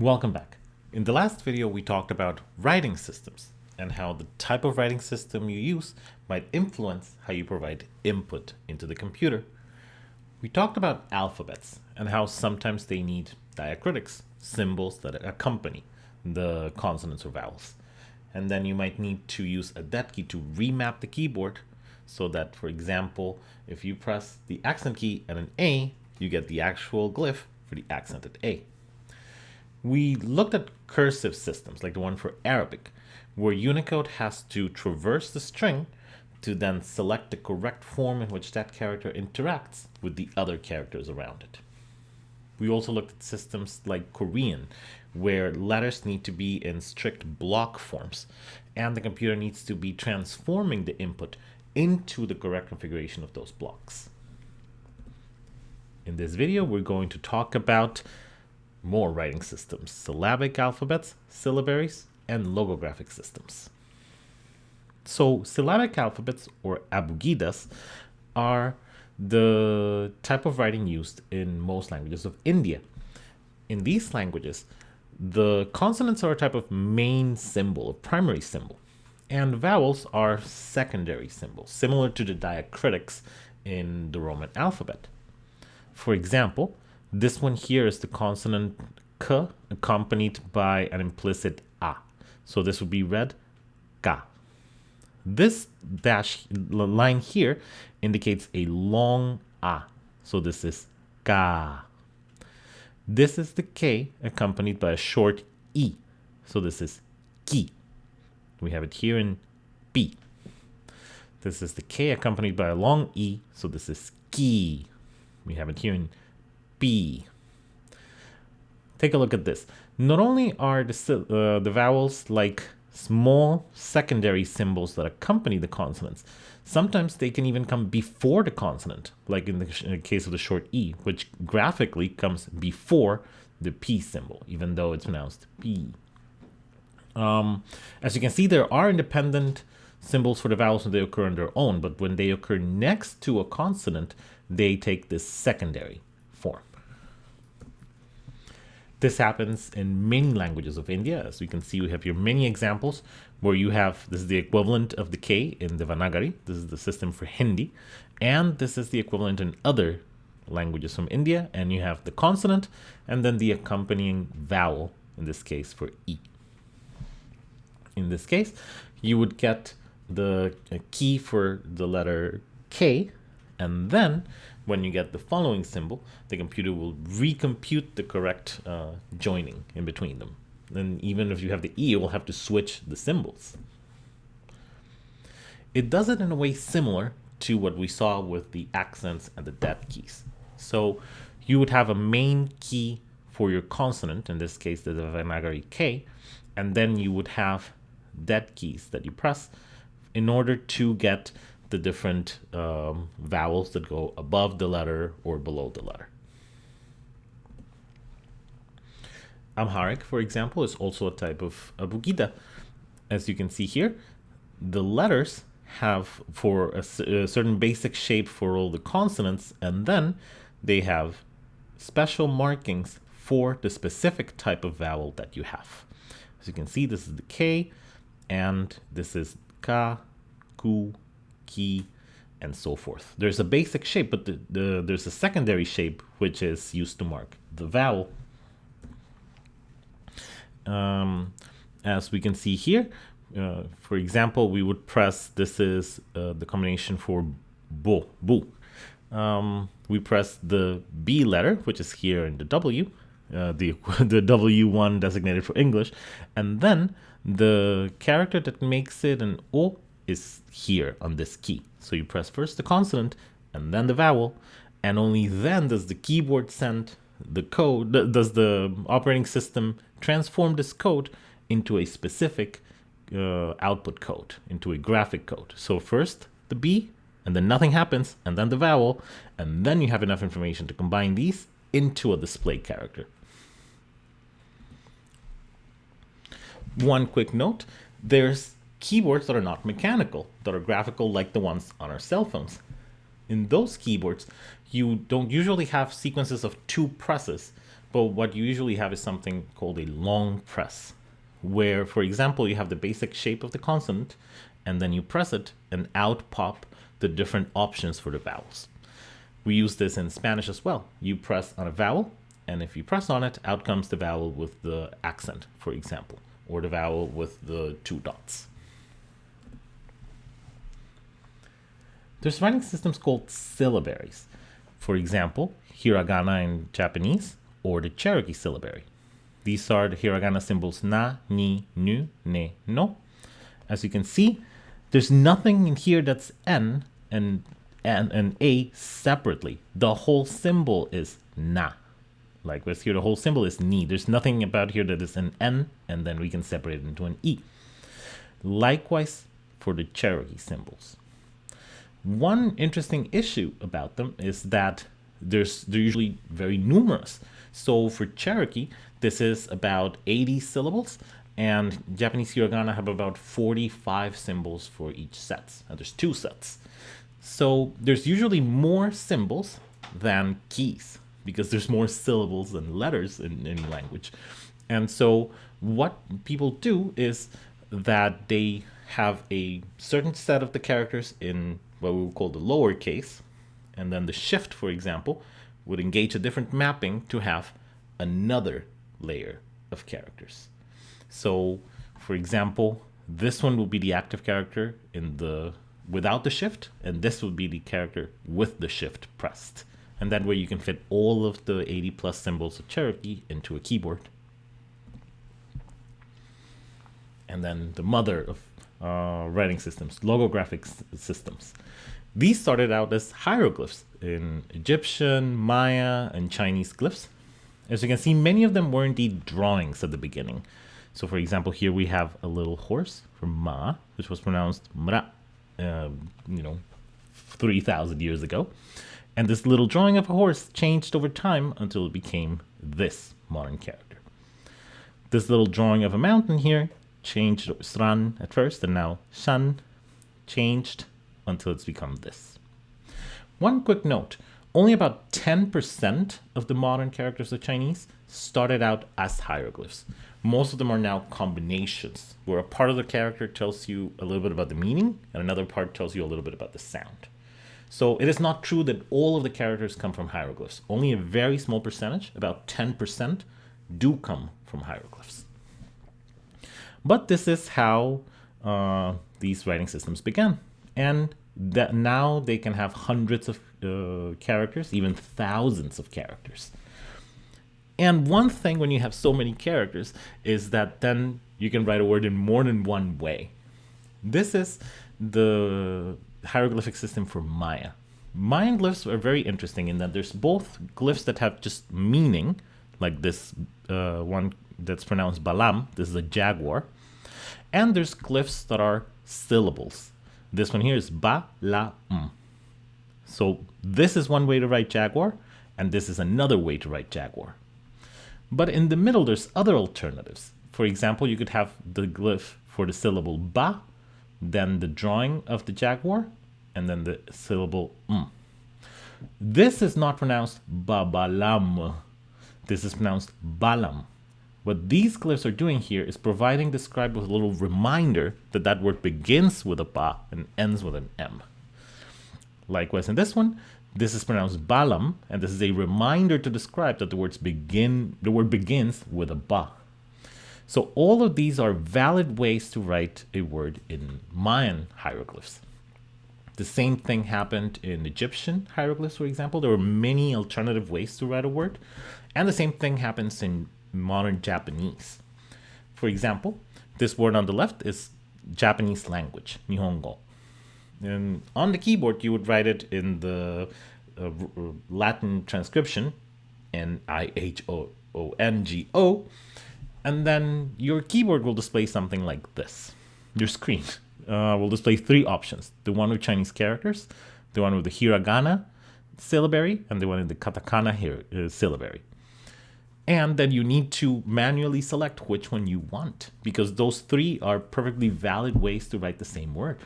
Welcome back. In the last video, we talked about writing systems and how the type of writing system you use might influence how you provide input into the computer. We talked about alphabets and how sometimes they need diacritics, symbols that accompany the consonants or vowels. And then you might need to use a dead key to remap the keyboard so that, for example, if you press the accent key and an A, you get the actual glyph for the accented A. We looked at cursive systems like the one for Arabic, where Unicode has to traverse the string to then select the correct form in which that character interacts with the other characters around it. We also looked at systems like Korean, where letters need to be in strict block forms, and the computer needs to be transforming the input into the correct configuration of those blocks. In this video, we're going to talk about more writing systems, syllabic alphabets, syllabaries, and logographic systems. So syllabic alphabets or abugidas are the type of writing used in most languages of India. In these languages, the consonants are a type of main symbol, a primary symbol, and vowels are secondary symbols, similar to the diacritics in the Roman alphabet. For example, this one here is the consonant k accompanied by an implicit a. So this would be read ka. This dash line here indicates a long a. So this is ka. This is the k accompanied by a short e. So this is ki. We have it here in b. This is the k accompanied by a long e. So this is ki. We have it here in B. Take a look at this. Not only are the, uh, the vowels like small secondary symbols that accompany the consonants, sometimes they can even come before the consonant, like in the, in the case of the short E, which graphically comes before the P symbol, even though it's pronounced P. Um, as you can see, there are independent symbols for the vowels when they occur on their own, but when they occur next to a consonant, they take this secondary. This happens in many languages of India. As you can see, we have here many examples where you have, this is the equivalent of the K in Devanagari. This is the system for Hindi. And this is the equivalent in other languages from India. And you have the consonant and then the accompanying vowel, in this case for E. In this case, you would get the key for the letter K and then when you get the following symbol, the computer will recompute the correct uh, joining in between them. And even if you have the E, it will have to switch the symbols. It does it in a way similar to what we saw with the accents and the dead keys. So you would have a main key for your consonant, in this case the Devanagari K, and then you would have dead keys that you press in order to get the different um, vowels that go above the letter or below the letter. Amharic, for example, is also a type of abugida. As you can see here, the letters have for a, a, certain basic shape for all the consonants, and then they have special markings for the specific type of vowel that you have. As you can see, this is the K, and this is Ka, Ku, Ki, and so forth. There's a basic shape, but the, the, there's a secondary shape which is used to mark the vowel. Um, as we can see here, uh, for example, we would press, this is uh, the combination for bo, bu. Um, we press the B letter, which is here in the W, uh, the, the W1 designated for English, and then the character that makes it an O is here on this key. So you press first the consonant and then the vowel, and only then does the keyboard send the code, does the operating system transform this code into a specific uh, output code, into a graphic code. So first the B, and then nothing happens, and then the vowel, and then you have enough information to combine these into a display character. One quick note, there's keyboards that are not mechanical, that are graphical like the ones on our cell phones. In those keyboards, you don't usually have sequences of two presses, But what you usually have is something called a long press, where, for example, you have the basic shape of the consonant, and then you press it, and out pop the different options for the vowels. We use this in Spanish as well. You press on a vowel, and if you press on it, out comes the vowel with the accent, for example, or the vowel with the two dots. There's writing systems called syllabaries. For example, hiragana in Japanese or the Cherokee syllabary. These are the hiragana symbols na, ni, nu, ne, no. As you can see, there's nothing in here that's n and and, and a separately. The whole symbol is na. Likewise here, the whole symbol is ni. There's nothing about here that is an n, and then we can separate it into an e. Likewise for the Cherokee symbols. One interesting issue about them is that there's they're usually very numerous. So for Cherokee, this is about 80 syllables, and Japanese hiragana have about 45 symbols for each set. And there's two sets. So there's usually more symbols than keys because there's more syllables than letters in any language. And so what people do is that they have a certain set of the characters in what we would call the lower case, and then the shift, for example, would engage a different mapping to have another layer of characters. So, for example, this one will be the active character in the without the shift, and this would be the character with the shift pressed. And that way you can fit all of the 80 plus symbols of Cherokee into a keyboard. And then the mother of uh, writing systems, logographic systems. These started out as hieroglyphs in Egyptian, Maya, and Chinese glyphs. As you can see, many of them were indeed drawings at the beginning. So for example, here we have a little horse from Ma, which was pronounced Mra, uh, you know, 3,000 years ago. And this little drawing of a horse changed over time until it became this modern character. This little drawing of a mountain here changed Sran at first, and now Shan changed until it's become this. One quick note, only about 10% of the modern characters of Chinese started out as hieroglyphs. Most of them are now combinations, where a part of the character tells you a little bit about the meaning, and another part tells you a little bit about the sound. So it is not true that all of the characters come from hieroglyphs. Only a very small percentage, about 10%, do come from hieroglyphs. But this is how uh, these writing systems began and that now they can have hundreds of uh, characters, even thousands of characters. And one thing when you have so many characters is that then you can write a word in more than one way. This is the hieroglyphic system for Maya. Mayan glyphs are very interesting in that there's both glyphs that have just meaning, like this uh, one that's pronounced Balam, this is a jaguar, and there's glyphs that are syllables. This one here is ba, la, m. So this is one way to write Jaguar, and this is another way to write Jaguar. But in the middle, there's other alternatives. For example, you could have the glyph for the syllable ba, then the drawing of the Jaguar, and then the syllable m. This is not pronounced babalam. This is pronounced balam. What these glyphs are doing here is providing the scribe with a little reminder that that word begins with a ba and ends with an m. Likewise in this one, this is pronounced balam, and this is a reminder to the scribe that the words begin the word begins with a ba. So all of these are valid ways to write a word in Mayan hieroglyphs. The same thing happened in Egyptian hieroglyphs, for example. There were many alternative ways to write a word. And the same thing happens in modern Japanese. For example, this word on the left is Japanese language, Nihongo. And on the keyboard, you would write it in the uh, Latin transcription, N-I-H-O-O-N-G-O, and then your keyboard will display something like this. Your screen uh, will display three options. The one with Chinese characters, the one with the hiragana syllabary, and the one in the katakana here, uh, syllabary and then you need to manually select which one you want because those three are perfectly valid ways to write the same word.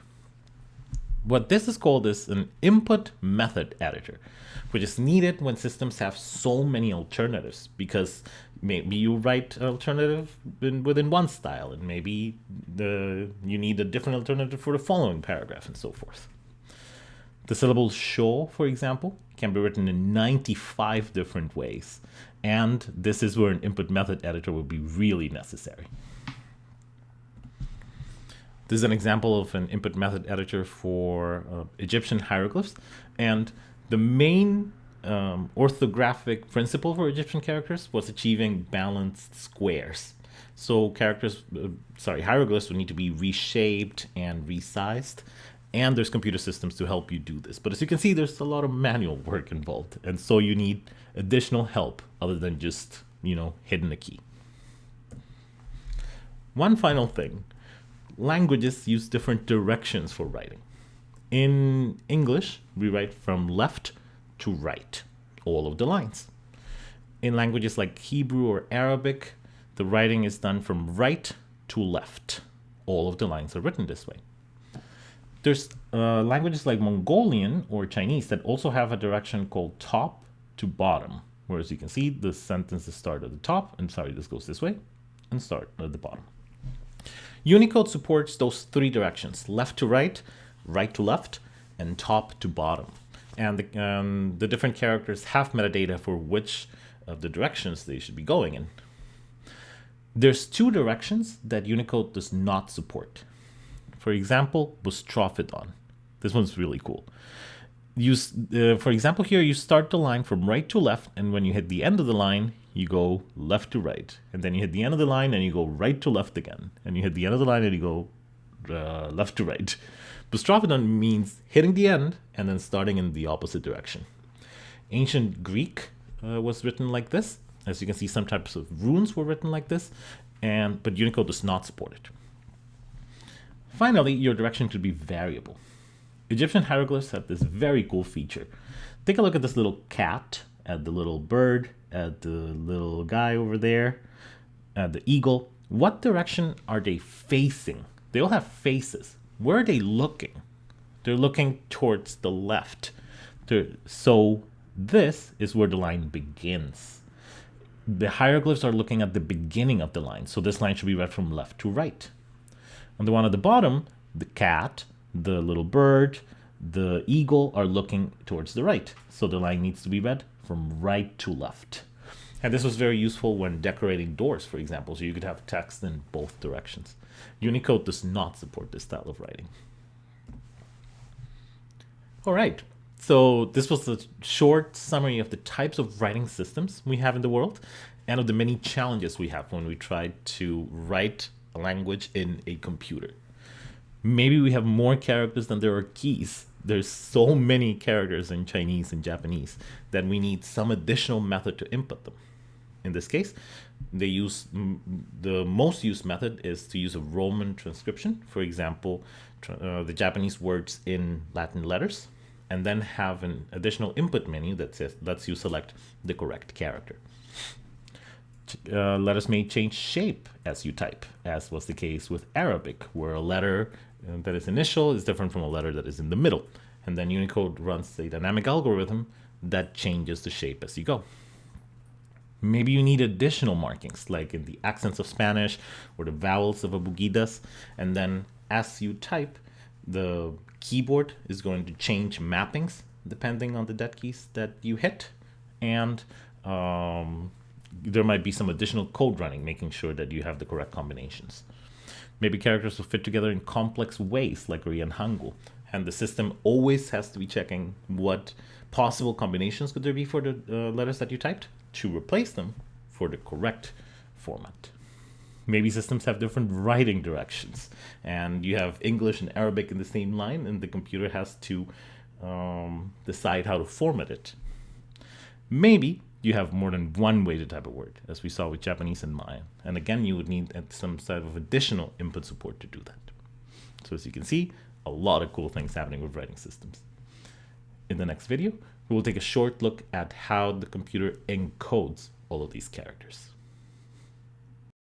What this is called is an input method editor, which is needed when systems have so many alternatives because maybe you write an alternative in, within one style and maybe the you need a different alternative for the following paragraph and so forth. The syllable show, for example, can be written in 95 different ways. And this is where an input method editor would be really necessary. This is an example of an input method editor for uh, Egyptian hieroglyphs. And the main um, orthographic principle for Egyptian characters was achieving balanced squares. So characters, uh, sorry, hieroglyphs would need to be reshaped and resized. And there's computer systems to help you do this. But as you can see, there's a lot of manual work involved. And so you need additional help other than just, you know, hitting a key. One final thing, languages use different directions for writing. In English, we write from left to right, all of the lines. In languages like Hebrew or Arabic, the writing is done from right to left. All of the lines are written this way. There's uh, languages like Mongolian or Chinese that also have a direction called top to bottom. Whereas you can see the sentences start at the top, and sorry, this goes this way, and start at the bottom. Unicode supports those three directions, left to right, right to left, and top to bottom and the, um, the different characters have metadata for which of the directions they should be going in. There's two directions that Unicode does not support. For example, Boustrophedon. This one's really cool. Use, uh, for example, here you start the line from right to left, and when you hit the end of the line, you go left to right. And then you hit the end of the line, and you go right to left again. And you hit the end of the line, and you go uh, left to right. Boustrophedon means hitting the end and then starting in the opposite direction. Ancient Greek uh, was written like this. As you can see, some types of runes were written like this, and but Unicode does not support it. Finally, your direction could be variable. Egyptian hieroglyphs have this very cool feature. Take a look at this little cat, at the little bird, at the little guy over there, at the eagle. What direction are they facing? They all have faces. Where are they looking? They're looking towards the left. They're, so this is where the line begins. The hieroglyphs are looking at the beginning of the line. So this line should be read from left to right. On the one at the bottom, the cat, the little bird, the eagle are looking towards the right. So the line needs to be read from right to left. And this was very useful when decorating doors, for example, so you could have text in both directions. Unicode does not support this style of writing. All right, so this was a short summary of the types of writing systems we have in the world and of the many challenges we have when we try to write language in a computer. Maybe we have more characters than there are keys. There's so many characters in Chinese and Japanese that we need some additional method to input them. In this case, they use the most used method is to use a Roman transcription. For example, uh, the Japanese words in Latin letters, and then have an additional input menu that says lets you select the correct character. Uh, letters may change shape as you type, as was the case with Arabic, where a letter uh, that is initial is different from a letter that is in the middle. And then Unicode runs a dynamic algorithm that changes the shape as you go. Maybe you need additional markings, like in the accents of Spanish or the vowels of Abugidas. And then as you type, the keyboard is going to change mappings depending on the dead keys that you hit. And um, there might be some additional code running, making sure that you have the correct combinations. Maybe characters will fit together in complex ways, like Korean Hangul. And the system always has to be checking what possible combinations could there be for the uh, letters that you typed to replace them for the correct format. Maybe systems have different writing directions, and you have English and Arabic in the same line, and the computer has to um, decide how to format it. Maybe you have more than one way to type a word, as we saw with Japanese and Maya. And again, you would need some sort of additional input support to do that. So as you can see, a lot of cool things happening with writing systems. In the next video, we will take a short look at how the computer encodes all of these characters.